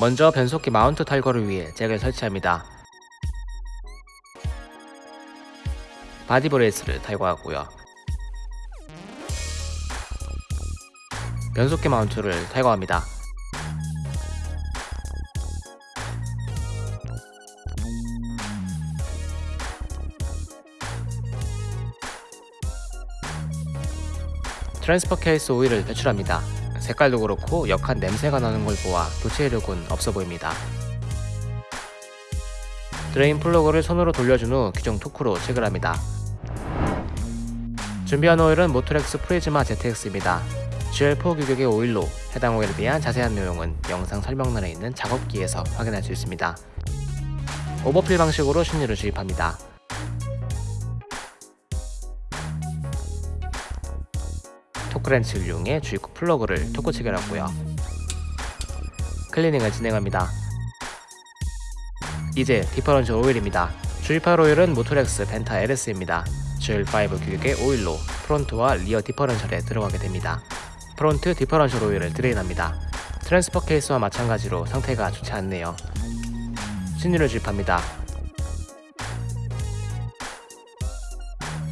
먼저 변속기 mount 탈거를 위해 잭을 설치합니다. body brace를 탈거하고요. 변속기 mount를 탈거합니다. transfer case 오일을 배출합니다. 색깔도 그렇고 역한 냄새가 나는 걸 보아 교체 이력은 없어 보입니다. drain 플러그를 손으로 돌려준 후 규정 토크로 체결합니다. 준비한 오일은 모토렉스 프리즈마 ZX입니다. GL4 규격의 오일로 해당 오일에 대한 자세한 내용은 영상 설명란에 있는 작업기에서 확인할 수 있습니다. overfill 방식으로 신유를 주입합니다. 토크렌치를 이용해 주입구 플러그를 토크 체결하고요. 클리닝을 진행합니다. 이제 differential 오일입니다. 주입할 오일은 모토렉스 벤타 LS입니다. GL5 규격의 오일로 front와 rear differential에 들어가게 됩니다. front differential 오일을 drain합니다. transfer 케이스와 마찬가지로 상태가 좋지 않네요. 신유를 주입합니다.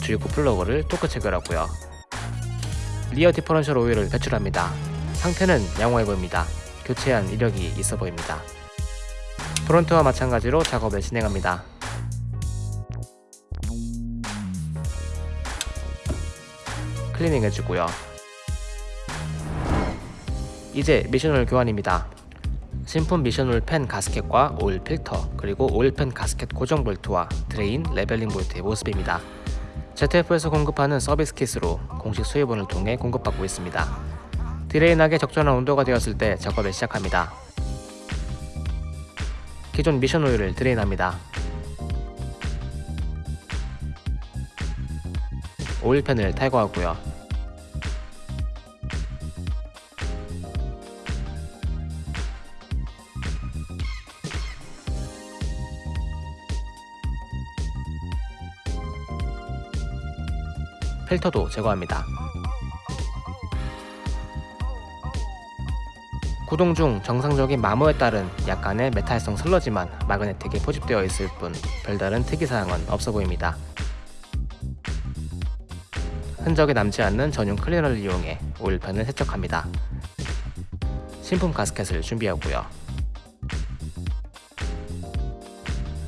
주입구 플러그를 토크 체결하고요. rear differential 오일을 배출합니다. 상태는 양호해 보입니다. 교체한 이력이 있어 보입니다. front와 마찬가지로 작업을 진행합니다. 클리닝 해주고요. 이제 미션오일 교환입니다. 신품 미션오일 팬 가스켓과 오일 필터 그리고 오일 팬 가스켓 고정 볼트와 drain leveling 볼트의 모습입니다. ZF에서 공급하는 서비스 킷으로 공식 수입원을 통해 공급받고 있습니다. 드레인하게 적절한 온도가 되었을 때 작업을 시작합니다. 기존 미션 오일을 드레인합니다. 오일팬을 탈거하고요. 필터도 제거합니다. 구동 중 정상적인 마모에 따른 약간의 메탈성 슬러지만 마그네틱에 포집되어 있을 뿐 별다른 특이사항은 없어 보입니다. 흔적이 남지 않는 전용 클리너를 이용해 오일팬을 세척합니다. 신품 가스켓을 준비하고요.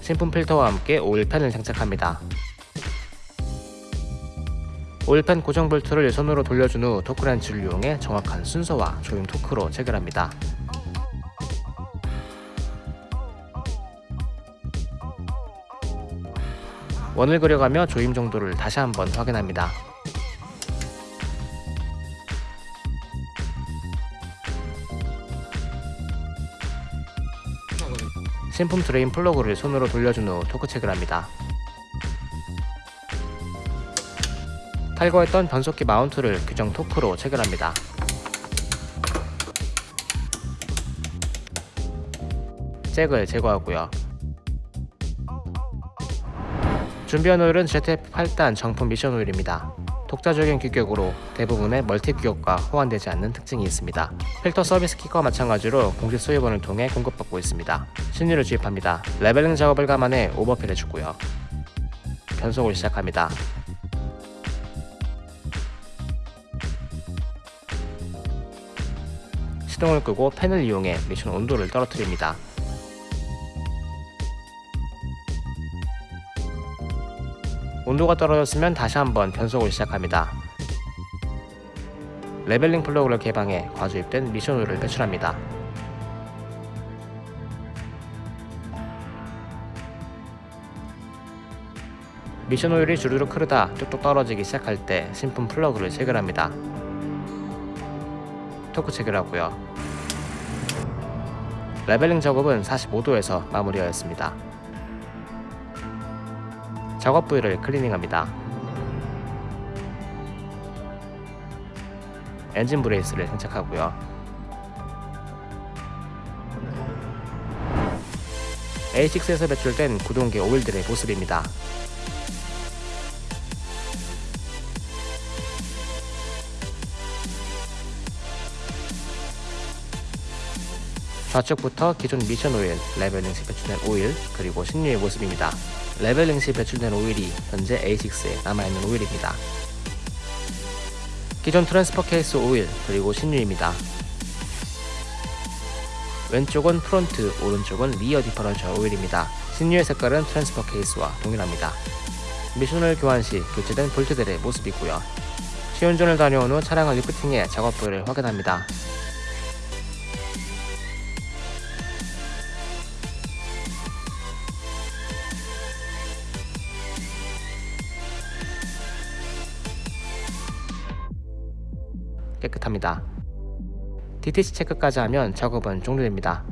신품 필터와 함께 오일팬을 장착합니다. 오일팬 고정 볼트를 손으로 돌려준 후 토크렌치를 이용해 정확한 순서와 조임 토크로 체결합니다. 원을 그려가며 조임 정도를 다시 한번 확인합니다. 신품 drain 플러그를 손으로 돌려준 후 토크 체결합니다. 탈거했던 변속기 마운트를 규정 토크로 체결합니다. 잭을 제거하고요. 준비한 오일은 ZF 8단 정품 미션 오일입니다. 독자적인 규격으로 대부분의 멀티 규격과 호환되지 않는 특징이 있습니다. 필터 서비스 kit과 마찬가지로 공식 수입원을 통해 공급받고 있습니다. 신유를 주입합니다. leveling 작업을 감안해 overfill 해주고요. 변속을 시작합니다. 시동을 끄고 팬을 이용해 미션 온도를 떨어뜨립니다. 온도가 떨어졌으면 다시 한번 변속을 시작합니다. leveling 플러그를 개방해 과주입된 미션 오일을 배출합니다. 미션 오일이 주르륵 흐르다 뚝뚝 떨어지기 시작할 때 신품 플러그를 체결합니다. 토크 체결하고요. leveling 작업은 45도에서 마무리하였습니다. 작업 부위를 클리닝합니다. 엔진 brace를 장착하고요. A6에서 배출된 구동계 오일들의 모습입니다. 좌측부터 기존 미션 오일, leveling 시 배출된 오일, 그리고 신유의 모습입니다. leveling 시 배출된 오일이 현재 A6에 남아있는 오일입니다. 기존 transfer 케이스 오일, 그리고 신유입니다. 왼쪽은 front, 오른쪽은 rear differential 오일입니다. 신유의 색깔은 transfer 케이스와 동일합니다. 미션오일 교환 시 교체된 볼트들의 모습이고요. 시운전을 다녀온 후 차량을 리프팅해 작업 부위를 확인합니다. 깨끗합니다. DTC 체크까지 하면 작업은 종료됩니다.